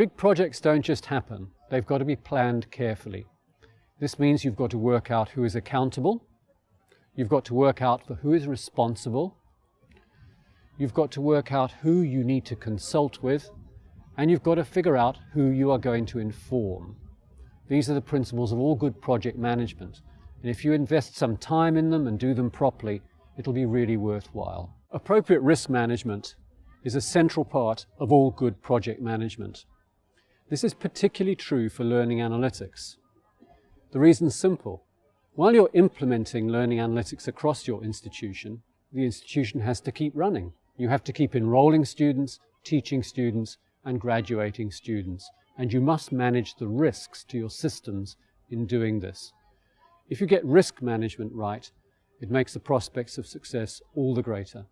Big projects don't just happen, they've got to be planned carefully. This means you've got to work out who is accountable, you've got to work out for who is responsible, you've got to work out who you need to consult with, and you've got to figure out who you are going to inform. These are the principles of all good project management, and if you invest some time in them and do them properly, it'll be really worthwhile. Appropriate risk management is a central part of all good project management. This is particularly true for learning analytics. The reason's simple. While you're implementing learning analytics across your institution, the institution has to keep running. You have to keep enrolling students, teaching students, and graduating students. And you must manage the risks to your systems in doing this. If you get risk management right, it makes the prospects of success all the greater.